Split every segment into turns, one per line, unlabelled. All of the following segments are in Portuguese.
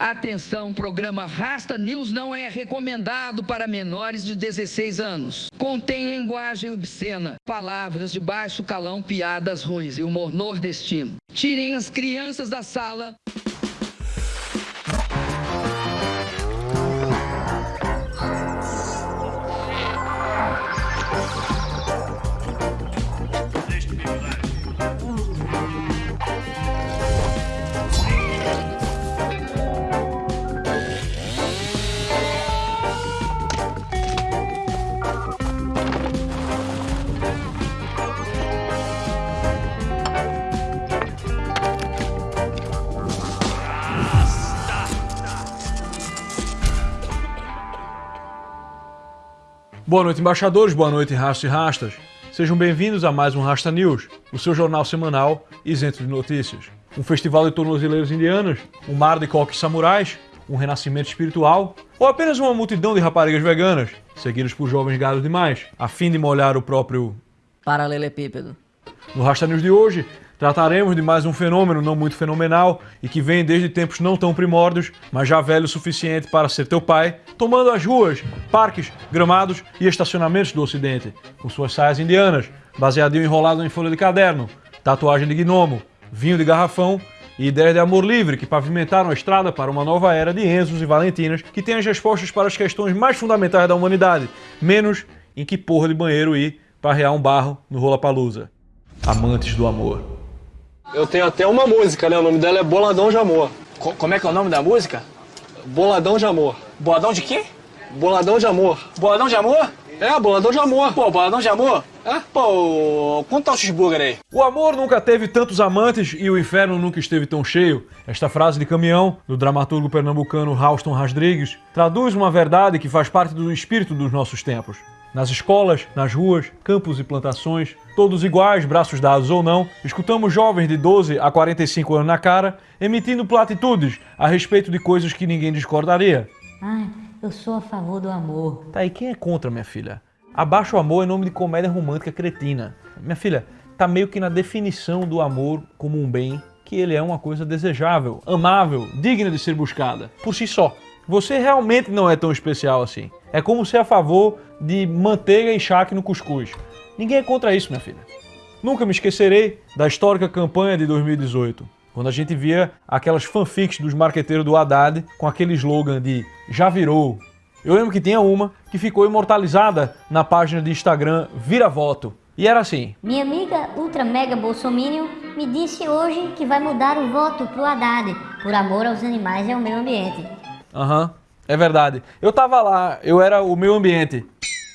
Atenção, programa Rasta News não é recomendado para menores de 16 anos. Contém linguagem obscena, palavras de baixo calão, piadas ruins e humor nordestino. Tirem as crianças da sala.
Boa noite, embaixadores, boa noite, rastas e rastas. Sejam bem-vindos a mais um Rasta News, o seu jornal semanal isento de notícias. Um festival de tornozeleiros indianas, um mar de coques samurais, um renascimento espiritual ou apenas uma multidão de raparigas veganas, seguidas por jovens gados demais, a fim de molhar o próprio
paralelepípedo.
No Rasta News de hoje, Trataremos de mais um fenômeno não muito fenomenal e que vem desde tempos não tão primórdios, mas já velho o suficiente para ser teu pai, tomando as ruas, parques, gramados e estacionamentos do ocidente, com suas saias indianas, baseadinho enrolado em folha de caderno, tatuagem de gnomo, vinho de garrafão e ideias de amor livre que pavimentaram a estrada para uma nova era de Enzos e Valentinas que tem as respostas para as questões mais fundamentais da humanidade, menos em que porra de banheiro ir para rear um barro no Rola Palusa. Amantes do amor.
Eu tenho até uma música, né? O nome dela é Boladão de Amor.
Co como é que é o nome da música?
Boladão de Amor.
Boladão de quê?
Boladão de Amor.
Boladão de Amor?
É, boladão de amor.
Pô, boladão de amor? É? Pô, quanto tá o cheeseburger aí?
O amor nunca teve tantos amantes e o inferno nunca esteve tão cheio. Esta frase de caminhão, do dramaturgo pernambucano Rauston Rodrigues, traduz uma verdade que faz parte do espírito dos nossos tempos. Nas escolas, nas ruas, campos e plantações, todos iguais, braços dados ou não, escutamos jovens de 12 a 45 anos na cara emitindo platitudes a respeito de coisas que ninguém discordaria.
Ai, eu sou a favor do amor.
Tá, e quem é contra, minha filha? Abaixo o amor é nome de comédia romântica cretina. Minha filha, tá meio que na definição do amor como um bem, que ele é uma coisa desejável, amável, digna de ser buscada, por si só. Você realmente não é tão especial assim. É como ser a favor de manteiga e charque no cuscuz. Ninguém é contra isso, minha filha. Nunca me esquecerei da histórica campanha de 2018, quando a gente via aquelas fanfics dos marqueteiros do Haddad com aquele slogan de já virou. Eu lembro que tinha uma que ficou imortalizada na página de Instagram Vira Voto. E era assim.
Minha amiga ultra mega bolsominion me disse hoje que vai mudar o voto pro Haddad, por amor aos animais e ao meio ambiente.
Aham. Uhum. É verdade. Eu tava lá, eu era o meu ambiente.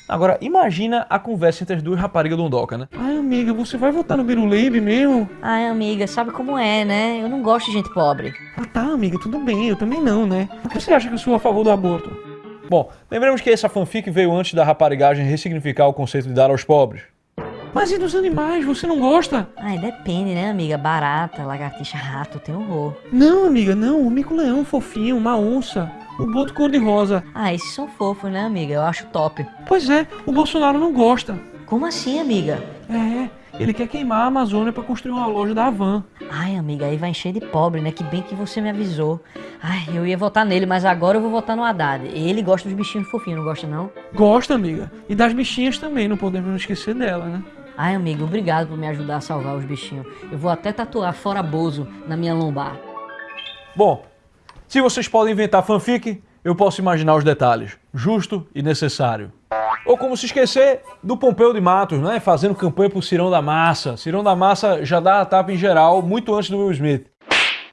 Agora, imagina a conversa entre as duas raparigas do Ondoca, né?
Ai, amiga, você vai votar no Biruleibe mesmo?
Ai, amiga, sabe como é, né? Eu não gosto de gente pobre.
Ah, tá, amiga, tudo bem, eu também não, né? Por que você acha que eu sou a favor do aborto?
Bom, lembremos que essa fanfic veio antes da raparigagem ressignificar o conceito de dar aos pobres.
Mas e dos animais? Você não gosta?
Ai, depende, né, amiga? Barata, lagartixa, rato, tem horror.
Não, amiga, não. O mico-leão fofinho, uma onça. O boto cor-de-rosa.
Ah, esses são fofos, né, amiga? Eu acho top.
Pois é, o Bolsonaro não gosta.
Como assim, amiga?
É, ele quer queimar a Amazônia para construir uma loja da Havan.
Ai, amiga, aí vai encher de pobre, né? Que bem que você me avisou. Ai, eu ia votar nele, mas agora eu vou votar no Haddad. Ele gosta dos bichinhos fofinhos, não gosta não?
Gosta, amiga. E das bichinhas também, não podemos esquecer dela, né?
Ai, amiga, obrigado por me ajudar a salvar os bichinhos. Eu vou até tatuar fora Bozo na minha lombar.
Bom, se vocês podem inventar fanfic, eu posso imaginar os detalhes. Justo e necessário. Ou como se esquecer do Pompeu de Matos, né? Fazendo campanha pro Cirão da Massa. Cirão da Massa já dá a tapa em geral, muito antes do Will Smith.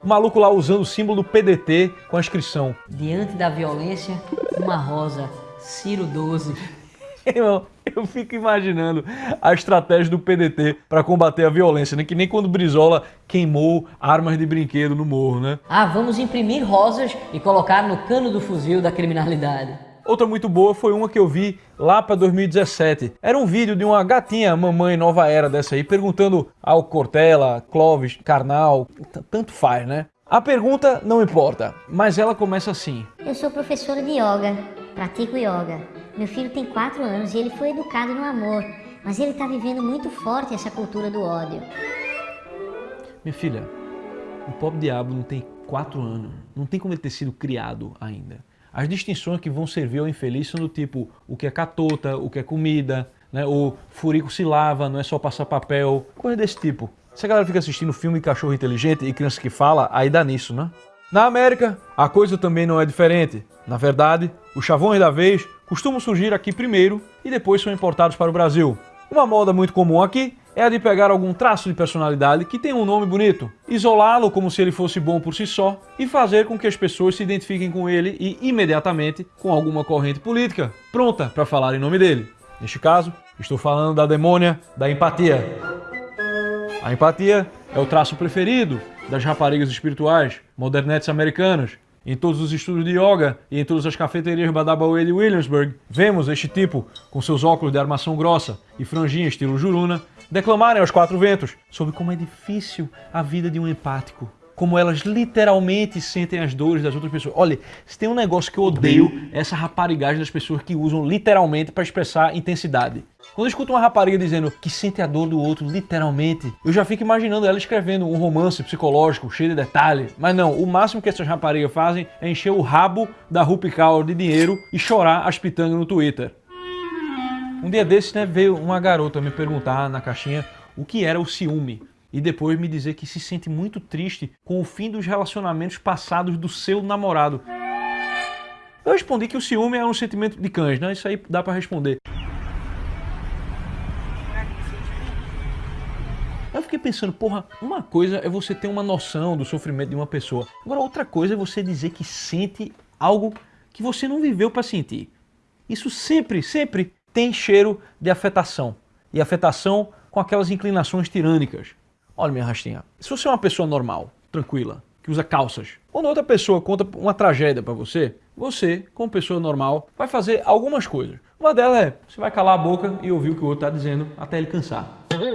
O maluco lá usando o símbolo do PDT com a inscrição.
Diante da violência, uma rosa. Ciro 12.
Irmão, eu fico imaginando a estratégia do PDT para combater a violência, né? Que nem quando Brizola queimou armas de brinquedo no morro, né?
Ah, vamos imprimir rosas e colocar no cano do fuzil da criminalidade.
Outra muito boa foi uma que eu vi lá para 2017. Era um vídeo de uma gatinha mamãe nova era dessa aí, perguntando ao Cortella, Clóvis, Karnal, tanto faz, né? A pergunta não importa, mas ela começa assim.
Eu sou professora de yoga, pratico yoga. Meu filho tem 4 anos e ele foi educado no amor, mas ele está vivendo muito forte essa cultura do ódio.
Minha filha, O pobre diabo não tem quatro anos, não tem como ele ter sido criado ainda. As distinções que vão servir ao infeliz são do tipo o que é catota, o que é comida, né? o furico se lava, não é só passar papel, coisa desse tipo. Se a galera fica assistindo filme de cachorro inteligente e criança que fala, aí dá nisso, né? Na América, a coisa também não é diferente. Na verdade, os chavões da vez costumam surgir aqui primeiro e depois são importados para o Brasil. Uma moda muito comum aqui é a de pegar algum traço de personalidade que tem um nome bonito, isolá-lo como se ele fosse bom por si só e fazer com que as pessoas se identifiquem com ele e imediatamente com alguma corrente política pronta para falar em nome dele. Neste caso, estou falando da demônia da empatia. A empatia é o traço preferido das raparigas espirituais, modernetes americanas. Em todos os estudos de yoga e em todas as cafeterias Badabaoe de Williamsburg, vemos este tipo, com seus óculos de armação grossa e franjinha estilo juruna, declamarem aos quatro ventos sobre como é difícil a vida de um empático. Como elas literalmente sentem as dores das outras pessoas. Olha, se tem um negócio que eu odeio, é essa raparigagem das pessoas que usam literalmente para expressar intensidade. Quando eu escuto uma rapariga dizendo que sente a dor do outro literalmente, eu já fico imaginando ela escrevendo um romance psicológico cheio de detalhes. Mas não, o máximo que essas raparigas fazem é encher o rabo da Rupi Kaur de dinheiro e chorar as pitangas no Twitter. Um dia desses, né, veio uma garota me perguntar na caixinha o que era o ciúme e depois me dizer que se sente muito triste com o fim dos relacionamentos passados do seu namorado. Eu respondi que o ciúme é um sentimento de cães, né? Isso aí dá para responder. Fiquei pensando, porra, uma coisa é você ter uma noção do sofrimento de uma pessoa. Agora, outra coisa é você dizer que sente algo que você não viveu para sentir. Isso sempre, sempre tem cheiro de afetação. E afetação com aquelas inclinações tirânicas. Olha minha rastinha, se você é uma pessoa normal, tranquila, que usa calças, quando outra pessoa conta uma tragédia para você, você, como pessoa normal, vai fazer algumas coisas. Uma delas é, você vai calar a boca e ouvir o que o outro está dizendo até ele cansar.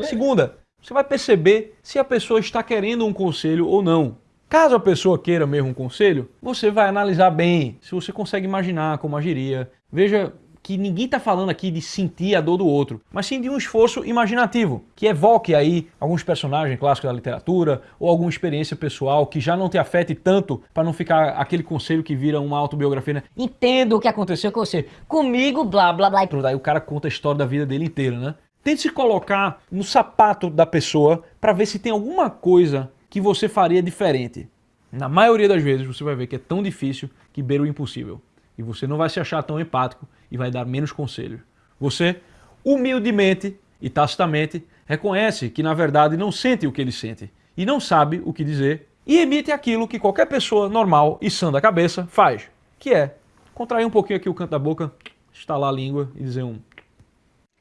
Segunda, você vai perceber se a pessoa está querendo um conselho ou não. Caso a pessoa queira mesmo um conselho, você vai analisar bem, se você consegue imaginar como agiria. Veja que ninguém está falando aqui de sentir a dor do outro, mas sim de um esforço imaginativo, que evoque aí alguns personagens clássicos da literatura ou alguma experiência pessoal que já não te afete tanto para não ficar aquele conselho que vira uma autobiografia, né? Entendo o que aconteceu com você, comigo, blá, blá, blá, e. Aí o cara conta a história da vida dele inteira, né? Tente se colocar no sapato da pessoa para ver se tem alguma coisa que você faria diferente. Na maioria das vezes você vai ver que é tão difícil que beira o impossível. E você não vai se achar tão empático e vai dar menos conselhos. Você, humildemente e tacitamente, reconhece que na verdade não sente o que ele sente e não sabe o que dizer e emite aquilo que qualquer pessoa normal e sã da cabeça faz, que é contrair um pouquinho aqui o canto da boca, estalar a língua e dizer um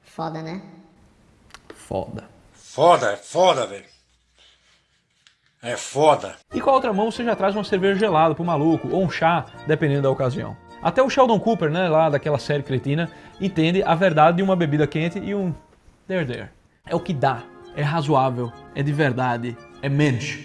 Foda, né?
Foda.
Foda, é foda, velho. É foda.
E com a outra mão você já traz uma cerveja gelada pro maluco, ou um chá, dependendo da ocasião. Até o Sheldon Cooper, né, lá daquela série cretina, entende a verdade de uma bebida quente e um there there. É o que dá, é razoável, é de verdade, é mensch.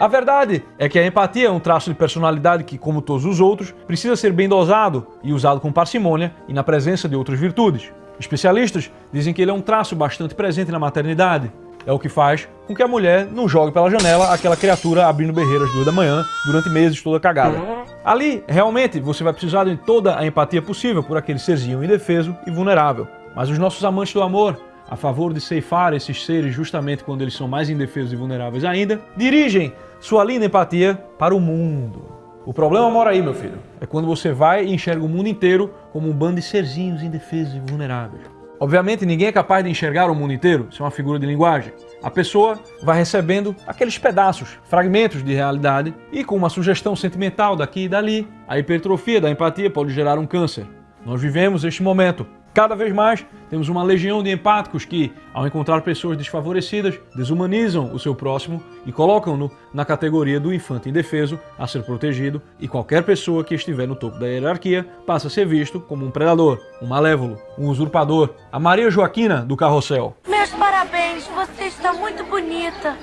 A verdade é que a empatia é um traço de personalidade que, como todos os outros, precisa ser bem dosado e usado com parcimônia e na presença de outras virtudes. Especialistas dizem que ele é um traço bastante presente na maternidade. É o que faz com que a mulher não jogue pela janela aquela criatura abrindo berreira às duas da manhã durante meses toda cagada. Ali, realmente, você vai precisar de toda a empatia possível por aquele serzinho indefeso e vulnerável. Mas os nossos amantes do amor, a favor de ceifar esses seres justamente quando eles são mais indefesos e vulneráveis ainda, dirigem sua linda empatia para o mundo. O problema mora aí, meu filho. É quando você vai e enxerga o mundo inteiro como um bando de serzinhos indefesos e vulneráveis. Obviamente, ninguém é capaz de enxergar o mundo inteiro, isso é uma figura de linguagem. A pessoa vai recebendo aqueles pedaços, fragmentos de realidade e com uma sugestão sentimental daqui e dali, a hipertrofia da empatia pode gerar um câncer. Nós vivemos este momento. Cada vez mais temos uma legião de empáticos que, ao encontrar pessoas desfavorecidas, desumanizam o seu próximo e colocam-no na categoria do infante indefeso a ser protegido e qualquer pessoa que estiver no topo da hierarquia passa a ser visto como um predador, um malévolo, um usurpador. A Maria Joaquina do Carrossel.
Meus parabéns, você está muito bonita.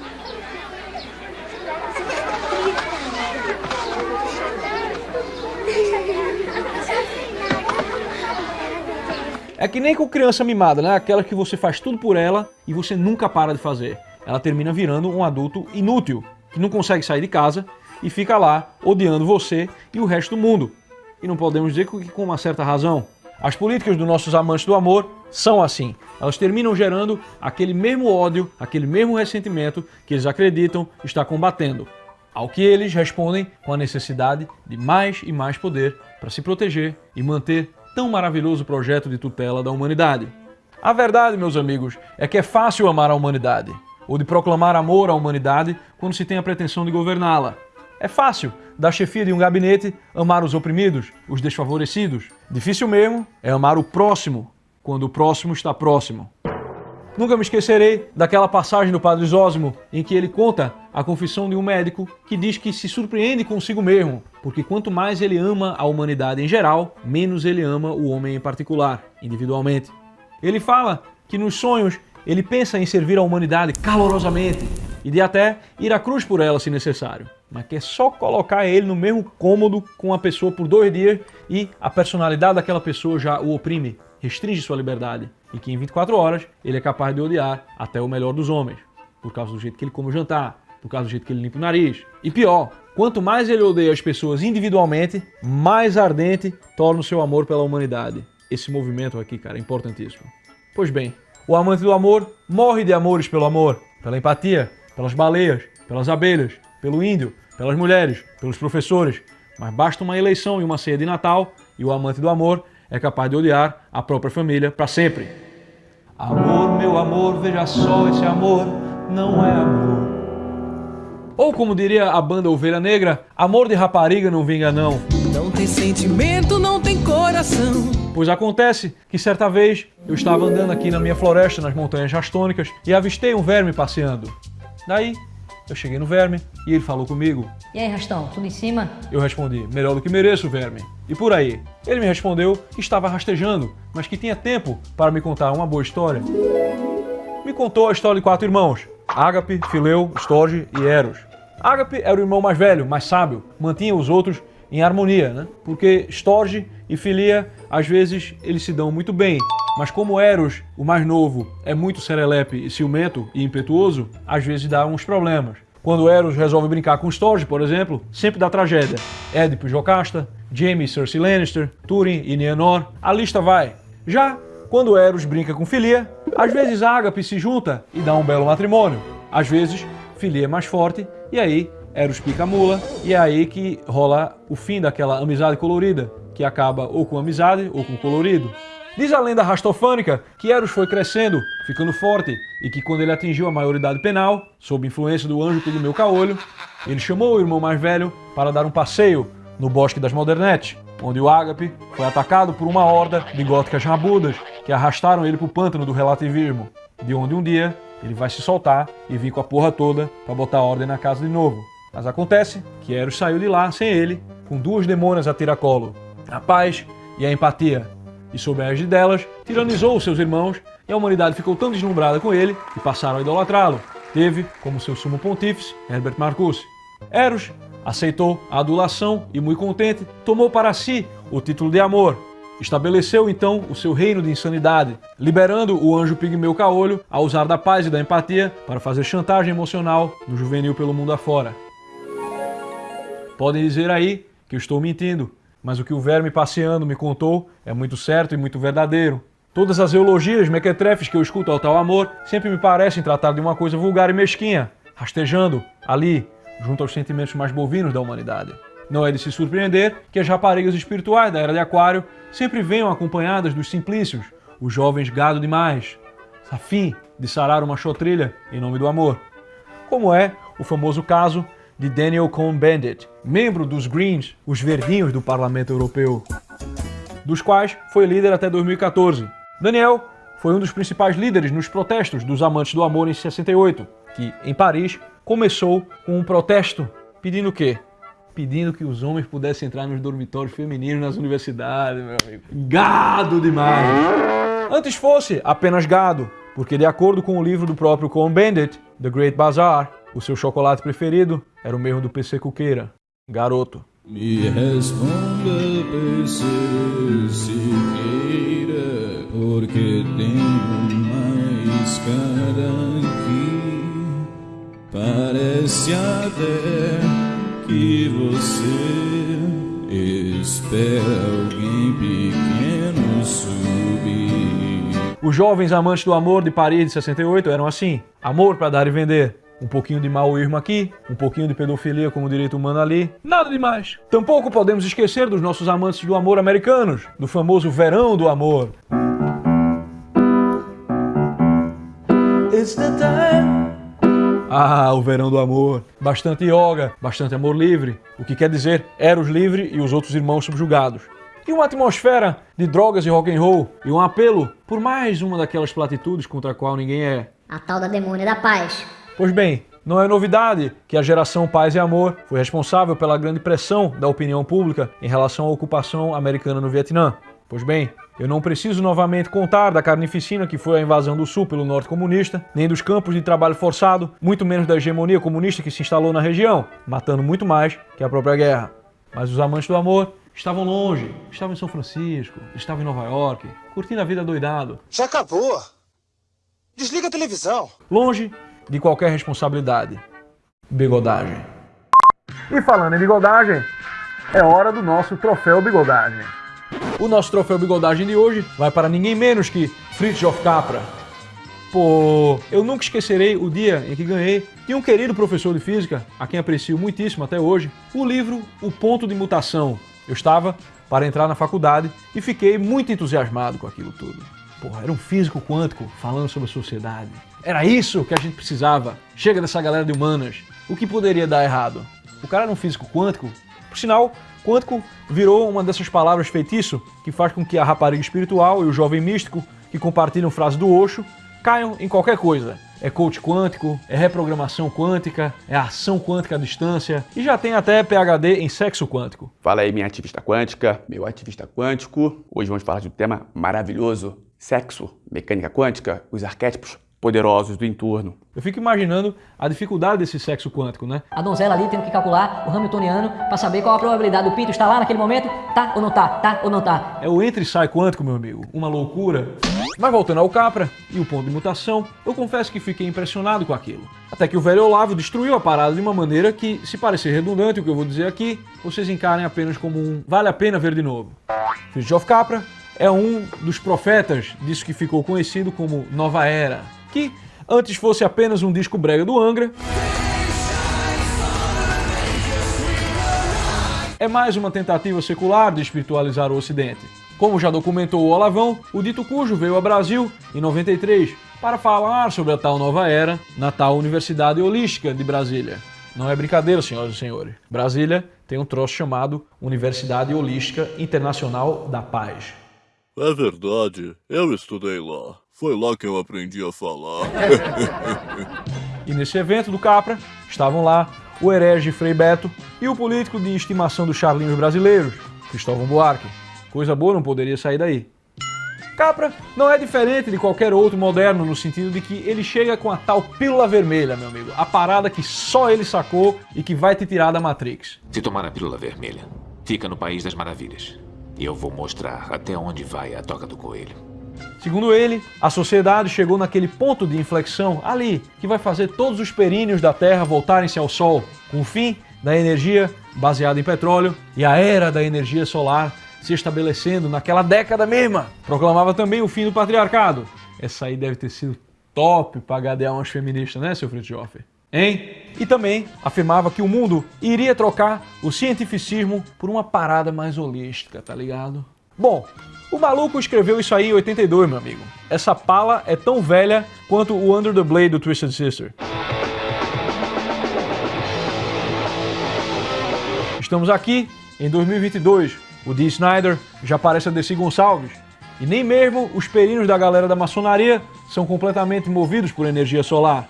É que nem com criança mimada, né? Aquela que você faz tudo por ela e você nunca para de fazer. Ela termina virando um adulto inútil. que não consegue sair de casa e fica lá odiando você e o resto do mundo. E não podemos dizer que com uma certa razão. As políticas dos nossos amantes do amor são assim. Elas terminam gerando aquele mesmo ódio, aquele mesmo ressentimento que eles acreditam estar combatendo. Ao que eles respondem com a necessidade de mais e mais poder para se proteger e manter tão maravilhoso projeto de tutela da humanidade. A verdade, meus amigos, é que é fácil amar a humanidade, ou de proclamar amor à humanidade quando se tem a pretensão de governá-la. É fácil, da chefia de um gabinete, amar os oprimidos, os desfavorecidos. Difícil mesmo é amar o próximo, quando o próximo está próximo. Nunca me esquecerei daquela passagem do Padre Zósimo em que ele conta a confissão de um médico que diz que se surpreende consigo mesmo, porque quanto mais ele ama a humanidade em geral, menos ele ama o homem em particular, individualmente. Ele fala que nos sonhos ele pensa em servir a humanidade calorosamente e de até ir à cruz por ela se necessário, mas que é só colocar ele no mesmo cômodo com a pessoa por dois dias e a personalidade daquela pessoa já o oprime, restringe sua liberdade e que em 24 horas ele é capaz de odiar até o melhor dos homens, por causa do jeito que ele come o jantar, por causa do jeito que ele limpa o nariz. E pior, quanto mais ele odeia as pessoas individualmente, mais ardente torna o seu amor pela humanidade. Esse movimento aqui, cara, é importantíssimo. Pois bem, o amante do amor morre de amores pelo amor, pela empatia, pelas baleias, pelas abelhas, pelo índio, pelas mulheres, pelos professores. Mas basta uma eleição e uma ceia de Natal e o amante do amor é capaz de odiar a própria família para sempre. Amor, meu amor, veja só, esse amor não é amor. Ou como diria a banda Ovelha Negra, amor de rapariga não vinga não.
Não tem sentimento, não tem coração.
Pois acontece que certa vez eu estava andando aqui na minha floresta, nas montanhas rastônicas, e avistei um verme passeando. Daí eu cheguei no verme e ele falou comigo.
E aí, Rastão, tudo em cima?
Eu respondi, melhor do que mereço, verme. E por aí. Ele me respondeu que estava rastejando, mas que tinha tempo para me contar uma boa história. Me contou a história de quatro irmãos, Ágape, Fileu, Storge e Eros. Ágape era o irmão mais velho, mais sábio, mantinha os outros em harmonia, né? Porque Storge e Filia, às vezes, eles se dão muito bem, mas como Eros, o mais novo, é muito serelepe e ciumento e impetuoso, às vezes dá uns problemas. Quando Eros resolve brincar com Storge, por exemplo, sempre dá tragédia. Édipo e Jocasta, Jaime e Cersei Lannister, Túrin e Nienor, a lista vai. Já quando Eros brinca com Filia, às vezes Ágape se junta e dá um belo matrimônio. Às vezes, Filia é mais forte e aí Eros pica a mula e é aí que rola o fim daquela amizade colorida, que acaba ou com amizade ou com colorido. Diz a lenda rastofânica que Eros foi crescendo, ficando forte, e que quando ele atingiu a maioridade penal, sob influência do anjo Pigmeu Caolho, ele chamou o irmão mais velho para dar um passeio no Bosque das Modernetes, onde o Ágape foi atacado por uma horda de góticas rabudas que arrastaram ele para o pântano do relativismo, de onde um dia ele vai se soltar e vir com a porra toda para botar ordem na casa de novo. Mas acontece que Eros saiu de lá sem ele, com duas demônias a tiracolo, a paz e a empatia, e sob a égide delas, tiranizou os seus irmãos e a humanidade ficou tão deslumbrada com ele que passaram a idolatrá-lo. Teve como seu sumo pontífice Herbert Marcuse. Eros aceitou a adulação e, muito contente, tomou para si o título de amor. Estabeleceu então o seu reino de insanidade, liberando o anjo pigmeu caolho a usar da paz e da empatia para fazer chantagem emocional no juvenil pelo mundo afora. Podem dizer aí que eu estou mentindo, mas o que o verme passeando me contou é muito certo e muito verdadeiro. Todas as eulogias mequetrefes que eu escuto ao tal amor sempre me parecem tratar de uma coisa vulgar e mesquinha, rastejando ali, junto aos sentimentos mais bovinos da humanidade. Não é de se surpreender que as raparigas espirituais da Era de Aquário sempre venham acompanhadas dos simplícios, os jovens gado demais, a fim de sarar uma chotrilha em nome do amor. Como é o famoso caso de Daniel Cohn-Bendit, membro dos Greens, os verdinhos do Parlamento Europeu, dos quais foi líder até 2014. Daniel foi um dos principais líderes nos protestos dos amantes do amor em 68, que, em Paris, começou com um protesto pedindo o quê? Pedindo que os homens pudessem entrar nos dormitórios femininos nas universidades, meu amigo. Gado demais! Antes fosse apenas gado, porque de acordo com o livro do próprio Cohn-Bendit, The Great Bazaar, o seu chocolate preferido era o mesmo do PC Cuqueira, garoto.
Me responda, PC Siqueira, porque tenho mais cara aqui. Parece Parece até que você espera alguém pequeno subir.
Os jovens amantes do amor de Paris de 68 eram assim: amor para dar e vender. Um pouquinho de maoísmo aqui, um pouquinho de pedofilia como direito humano ali, nada demais. Tampouco podemos esquecer dos nossos amantes do amor americanos, do famoso verão do amor. It's the time. Ah, o verão do amor. Bastante yoga, bastante amor livre. O que quer dizer Eros livre e os outros irmãos subjugados. E uma atmosfera de drogas e rock and roll. E um apelo por mais uma daquelas platitudes contra a qual ninguém é.
A tal da demônia da paz.
Pois bem, não é novidade que a geração Paz e Amor foi responsável pela grande pressão da opinião pública em relação à ocupação americana no Vietnã. Pois bem, eu não preciso novamente contar da carnificina que foi a invasão do Sul pelo Norte comunista, nem dos campos de trabalho forçado, muito menos da hegemonia comunista que se instalou na região, matando muito mais que a própria guerra. Mas os amantes do amor estavam longe, estavam em São Francisco, estavam em Nova York, curtindo a vida doidado.
Já acabou. Desliga a televisão.
Longe de qualquer responsabilidade. Bigodagem. E falando em bigodagem, é hora do nosso troféu bigodagem. O nosso troféu bigodagem de hoje vai para ninguém menos que Fritjof Capra. Pô, eu nunca esquecerei o dia em que ganhei de um querido professor de física, a quem aprecio muitíssimo até hoje, o livro O Ponto de Mutação. Eu estava para entrar na faculdade e fiquei muito entusiasmado com aquilo tudo. Porra, era um físico quântico falando sobre a sociedade. Era isso que a gente precisava. Chega dessa galera de humanas. O que poderia dar errado? O cara era um físico quântico. Por sinal, quântico virou uma dessas palavras feitiço que faz com que a rapariga espiritual e o jovem místico que compartilham frases do Osho caiam em qualquer coisa. É coach quântico, é reprogramação quântica, é ação quântica à distância e já tem até PhD em sexo quântico.
Fala aí minha ativista quântica, meu ativista quântico. Hoje vamos falar de um tema maravilhoso, sexo, mecânica quântica, os arquétipos poderosos do entorno.
Eu fico imaginando a dificuldade desse sexo quântico, né?
A donzela ali tendo que calcular o Hamiltoniano para saber qual a probabilidade do pinto estar lá naquele momento, tá ou não tá, tá ou não tá.
É o entra e sai quântico, meu amigo, uma loucura. Mas voltando ao Capra e o ponto de mutação, eu confesso que fiquei impressionado com aquilo. Até que o velho Olavo destruiu a parada de uma maneira que, se parecer redundante o que eu vou dizer aqui, vocês encarem apenas como um vale a pena ver de novo. Fritjof Capra é um dos profetas disso que ficou conhecido como Nova Era, que antes fosse apenas um disco brega do Angra, é mais uma tentativa secular de espiritualizar o Ocidente. Como já documentou o Olavão, o dito cujo veio ao Brasil em 93 para falar sobre a tal nova era na tal Universidade Holística de Brasília. Não é brincadeira, senhoras e senhores. Brasília tem um troço chamado Universidade Holística Internacional da Paz.
É verdade, eu estudei lá. Foi lá que eu aprendi a falar.
e nesse evento do Capra, estavam lá o herege Frei Beto e o político de estimação dos charlinhos brasileiros, Cristóvão Buarque. Coisa boa não poderia sair daí. Capra não é diferente de qualquer outro moderno no sentido de que ele chega com a tal pílula vermelha, meu amigo. A parada que só ele sacou e que vai te tirar da Matrix.
Se tomar a pílula vermelha, fica no País das Maravilhas. E eu vou mostrar até onde vai a toca do coelho.
Segundo ele, a sociedade chegou naquele ponto de inflexão ali que vai fazer todos os períneos da Terra voltarem-se ao Sol, com o fim da energia baseada em petróleo e a era da energia solar se estabelecendo naquela década mesma. Proclamava também o fim do patriarcado. Essa aí deve ter sido top para gadear umas feministas, né, seu Fritjof? Hein? E também afirmava que o mundo iria trocar o cientificismo por uma parada mais holística, tá ligado? Bom, o maluco escreveu isso aí em 82, meu amigo. Essa pala é tão velha quanto o Under the Blade do Twisted Sister. Estamos aqui em 2022. O Dee Snyder já parece a Desi Gonçalves. E nem mesmo os perinos da galera da maçonaria são completamente movidos por energia solar.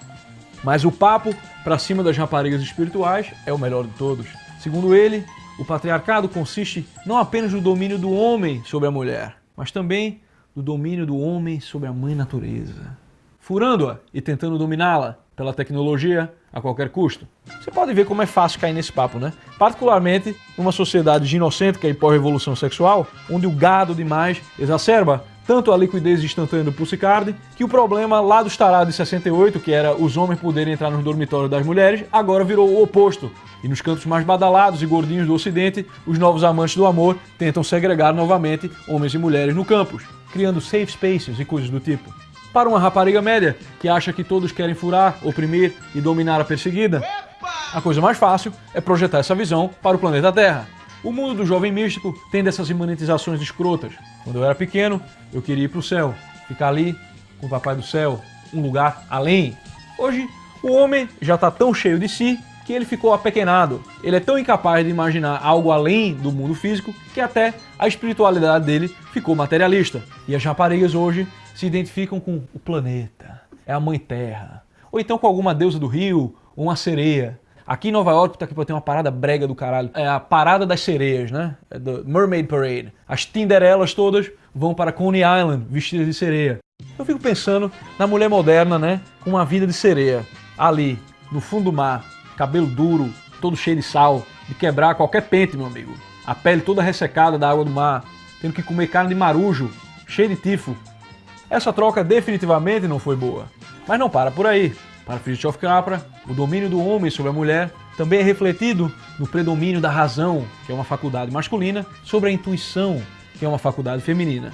Mas o papo para cima das raparigas espirituais é o melhor de todos. Segundo ele, o patriarcado consiste não apenas no domínio do homem sobre a mulher, mas também no domínio do homem sobre a mãe natureza, furando-a e tentando dominá-la pela tecnologia a qualquer custo. Você pode ver como é fácil cair nesse papo, né? Particularmente numa sociedade ginocêntrica e pós-revolução sexual, onde o gado demais exacerba tanto a liquidez instantânea do Pulsicard, que o problema lá dos tarados de 68, que era os homens poderem entrar nos dormitórios das mulheres, agora virou o oposto. E nos cantos mais badalados e gordinhos do ocidente, os novos amantes do amor tentam segregar novamente homens e mulheres no campus, criando safe spaces e coisas do tipo. Para uma rapariga média que acha que todos querem furar, oprimir e dominar a perseguida, a coisa mais fácil é projetar essa visão para o planeta Terra. O mundo do jovem místico tem dessas imanentizações escrotas. Quando eu era pequeno, eu queria ir para o céu, ficar ali com o papai do céu, um lugar além. Hoje, o homem já está tão cheio de si que ele ficou apequenado. Ele é tão incapaz de imaginar algo além do mundo físico que até a espiritualidade dele ficou materialista. E as raparigas hoje se identificam com o planeta, é a mãe terra, ou então com alguma deusa do rio, uma sereia. Aqui em Nova York tá aqui pra ter uma parada brega do caralho. É a parada das sereias, né? É do Mermaid Parade. As Tinderelas todas vão para Coney Island vestidas de sereia. Eu fico pensando na mulher moderna, né? Com uma vida de sereia. Ali, no fundo do mar, cabelo duro, todo cheio de sal, de quebrar qualquer pente, meu amigo. A pele toda ressecada da água do mar, tendo que comer carne de marujo, cheio de tifo. Essa troca definitivamente não foi boa. Mas não para por aí. Para Fritjof Capra, o domínio do homem sobre a mulher também é refletido no predomínio da razão, que é uma faculdade masculina, sobre a intuição, que é uma faculdade feminina.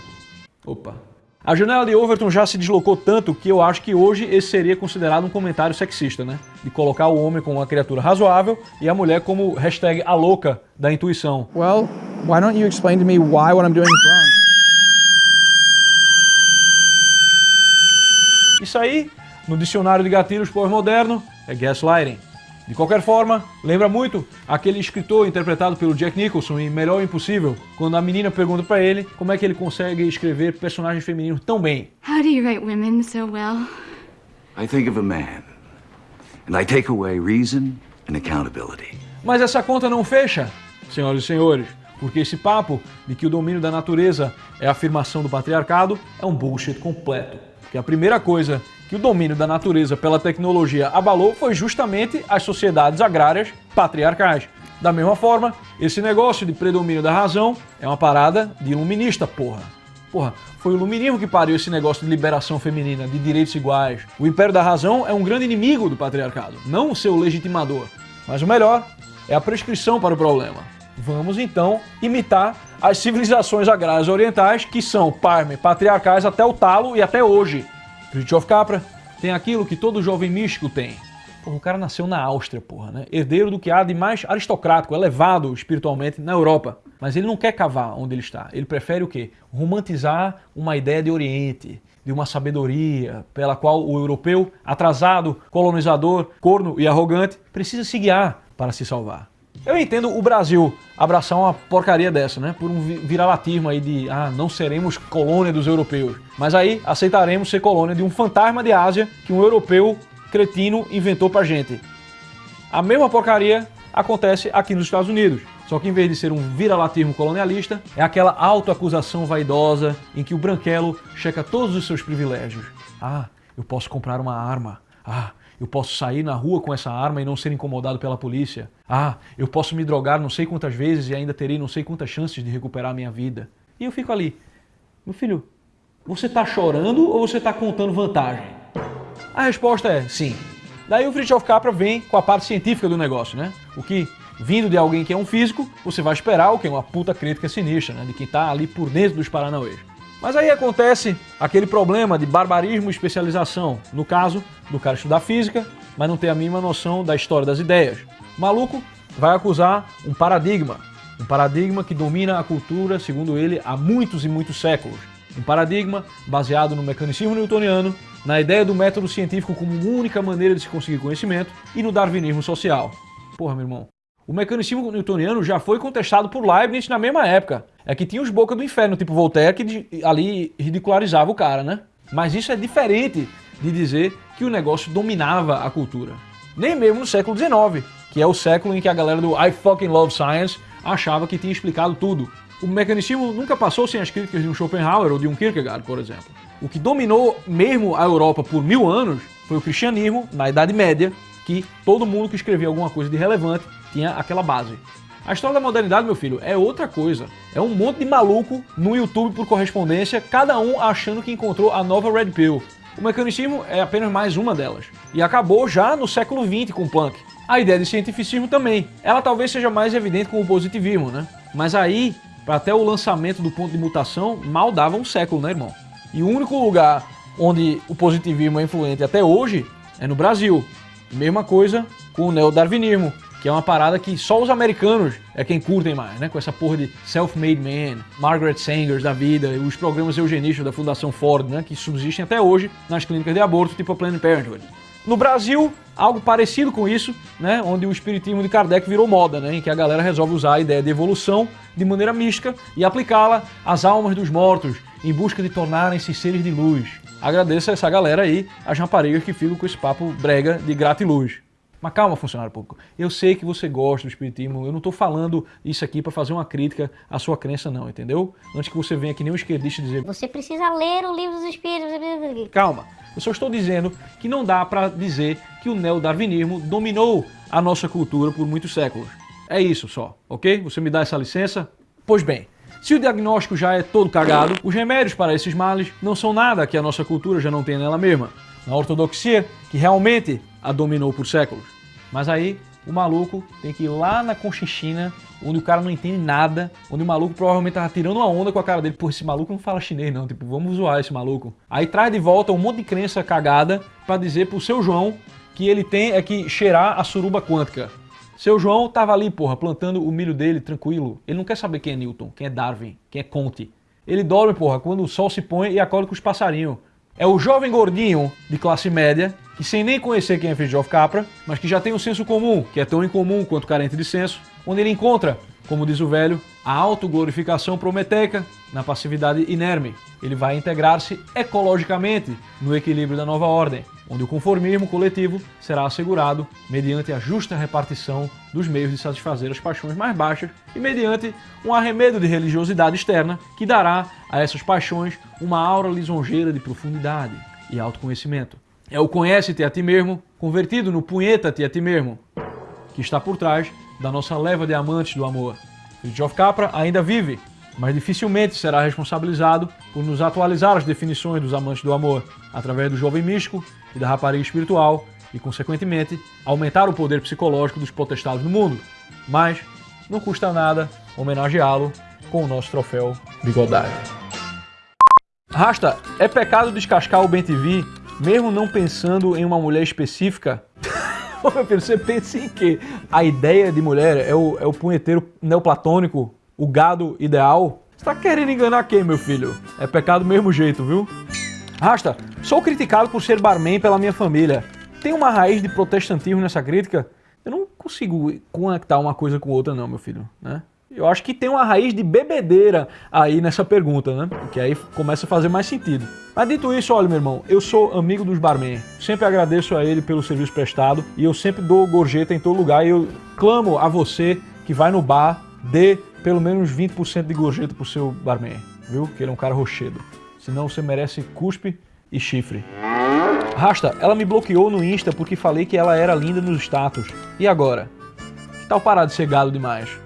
Opa. A janela de Overton já se deslocou tanto que eu acho que hoje esse seria considerado um comentário sexista, né? De colocar o homem como uma criatura razoável e a mulher como hashtag a louca da intuição.
Well, why don't you explain to me why what I'm doing is wrong?
Isso aí no dicionário de gatilhos pós-moderno, é gaslighting. De qualquer forma, lembra muito aquele escritor interpretado pelo Jack Nicholson em Melhor Impossível, quando a menina pergunta para ele como é que ele consegue escrever personagens femininos tão bem.
How do you write women so well?
I think of a man, and I take away reason and accountability.
Mas essa conta não fecha, senhoras e senhores, porque esse papo de que o domínio da natureza é a afirmação do patriarcado é um bullshit completo. Porque a primeira coisa que o domínio da natureza pela tecnologia abalou foi justamente as sociedades agrárias patriarcais. Da mesma forma, esse negócio de predomínio da razão é uma parada de iluminista, porra. Porra, foi o iluminismo que pariu esse negócio de liberação feminina, de direitos iguais. O império da razão é um grande inimigo do patriarcado, não o seu legitimador. Mas o melhor é a prescrição para o problema. Vamos então imitar as civilizações agrárias orientais que são, parme, patriarcais até o talo e até hoje. Fritjof Capra tem aquilo que todo jovem místico tem. Porra, o cara nasceu na Áustria, porra, né? Herdeiro do que há de mais aristocrático, elevado espiritualmente na Europa. Mas ele não quer cavar onde ele está. Ele prefere o quê? Romantizar uma ideia de Oriente, de uma sabedoria pela qual o europeu, atrasado, colonizador, corno e arrogante, precisa se guiar para se salvar. Eu entendo o Brasil abraçar uma porcaria dessa, né? Por um viralatismo aí de, ah, não seremos colônia dos europeus. Mas aí aceitaremos ser colônia de um fantasma de Ásia que um europeu cretino inventou pra gente. A mesma porcaria acontece aqui nos Estados Unidos. Só que em vez de ser um viralatismo colonialista, é aquela autoacusação vaidosa em que o branquelo checa todos os seus privilégios. Ah, eu posso comprar uma arma. Ah, eu posso sair na rua com essa arma e não ser incomodado pela polícia. Ah, eu posso me drogar não sei quantas vezes e ainda terei não sei quantas chances de recuperar a minha vida. E eu fico ali. Meu filho, você está chorando ou você está contando vantagem? A resposta é sim. Daí o Fritjof Capra vem com a parte científica do negócio, né? O que, vindo de alguém que é um físico, você vai esperar o que é uma puta crítica sinistra, né? De quem está ali por dentro dos paranauês. Mas aí acontece aquele problema de barbarismo e especialização. No caso, do cara estudar física, mas não ter a mínima noção da história das ideias. O maluco vai acusar um paradigma. Um paradigma que domina a cultura, segundo ele, há muitos e muitos séculos. Um paradigma baseado no mecanicismo newtoniano, na ideia do método científico como única maneira de se conseguir conhecimento e no darwinismo social. Porra, meu irmão. O mecanismo newtoniano já foi contestado por Leibniz na mesma época. É que tinha os boca do inferno, tipo Voltaire, que ali ridicularizava o cara, né? Mas isso é diferente de dizer que o negócio dominava a cultura. Nem mesmo no século XIX, que é o século em que a galera do I fucking love science achava que tinha explicado tudo. O mecanismo nunca passou sem as críticas de um Schopenhauer ou de um Kierkegaard, por exemplo. O que dominou mesmo a Europa por mil anos foi o cristianismo, na Idade Média, que todo mundo que escrevia alguma coisa de relevante tinha aquela base. A história da modernidade, meu filho, é outra coisa. É um monte de maluco no YouTube por correspondência, cada um achando que encontrou a nova Red Pill. O mecanicismo é apenas mais uma delas. E acabou já no século XX com o punk. A ideia de cientificismo também. Ela talvez seja mais evidente com o positivismo, né? Mas aí, até o lançamento do ponto de mutação, mal dava um século, né, irmão? E o único lugar onde o positivismo é influente até hoje é no Brasil. Mesma coisa com o neodarwinismo, que é uma parada que só os americanos é quem curtem mais, né? Com essa porra de self-made man, Margaret Sangers da vida, os programas eugenistas da Fundação Ford, né? Que subsistem até hoje nas clínicas de aborto, tipo a Planned Parenthood. No Brasil, algo parecido com isso, né? Onde o espiritismo de Kardec virou moda, né? Em que a galera resolve usar a ideia de evolução de maneira mística e aplicá-la às almas dos mortos, em busca de tornarem-se seres de luz. Agradeço a essa galera aí, as raparigas que ficam com esse papo brega de gratiluz. Mas calma, funcionário público. Eu sei que você gosta do espiritismo, eu não estou falando isso aqui para fazer uma crítica à sua crença não, entendeu? Antes que você venha aqui nem um esquerdista dizer...
Você precisa ler o livro dos espíritos.
Calma, eu só estou dizendo que não dá para dizer que o neodarwinismo dominou a nossa cultura por muitos séculos. É isso só, ok? Você me dá essa licença? Pois bem, se o diagnóstico já é todo cagado, os remédios para esses males não são nada que a nossa cultura já não tem nela mesma. Na ortodoxia, que realmente a dominou por séculos. Mas aí o maluco tem que ir lá na Conchichina, onde o cara não entende nada, onde o maluco provavelmente tava tirando uma onda com a cara dele. Pô, esse maluco não fala chinês não, tipo, vamos zoar esse maluco. Aí traz de volta um monte de crença cagada para dizer pro seu João que ele tem é que cheirar a suruba quântica. Seu João tava ali, porra, plantando o milho dele tranquilo. Ele não quer saber quem é Newton, quem é Darwin, quem é Conte. Ele dorme, porra, quando o sol se põe e acorda com os passarinhos. É o jovem gordinho de classe média que sem nem conhecer quem é Fridtjof Capra, mas que já tem um senso comum, que é tão incomum quanto carente de senso, onde ele encontra, como diz o velho, a autoglorificação prometeica na passividade inerme. Ele vai integrar-se ecologicamente no equilíbrio da nova ordem, onde o conformismo coletivo será assegurado mediante a justa repartição dos meios de satisfazer as paixões mais baixas e mediante um arremedo de religiosidade externa que dará a essas paixões uma aura lisonjeira de profundidade e autoconhecimento. É o conhece-te a ti mesmo, convertido no punheta-te a ti mesmo, que está por trás da nossa leva de amantes do amor. Fritjof Capra ainda vive, mas dificilmente será responsabilizado por nos atualizar as definições dos amantes do amor, através do jovem místico e da rapariga espiritual, e, consequentemente, aumentar o poder psicológico dos potestados no mundo. Mas não custa nada homenageá-lo com o nosso troféu Bigodagem. Rasta, é pecado descascar o BenTV mesmo não pensando em uma mulher específica, meu filho, você pensa em quê? A ideia de mulher é o, é o punheteiro neoplatônico, o gado ideal? Você tá querendo enganar quem, meu filho? É pecado do mesmo jeito, viu? Rasta, sou criticado por ser barman pela minha família. Tem uma raiz de protestantismo nessa crítica? Eu não consigo conectar uma coisa com outra não, meu filho, né? Eu acho que tem uma raiz de bebedeira aí nessa pergunta, né? Que aí começa a fazer mais sentido. Mas dito isso, olha, meu irmão, eu sou amigo dos barman. Sempre agradeço a ele pelo serviço prestado e eu sempre dou gorjeta em todo lugar. E eu clamo a você que vai no bar, dê pelo menos 20% de gorjeta pro seu barman, viu? Que ele é um cara rochedo. Senão você merece cuspe e chifre. Rasta, ela me bloqueou no Insta porque falei que ela era linda nos status. E agora? Que tal parar de ser gado demais?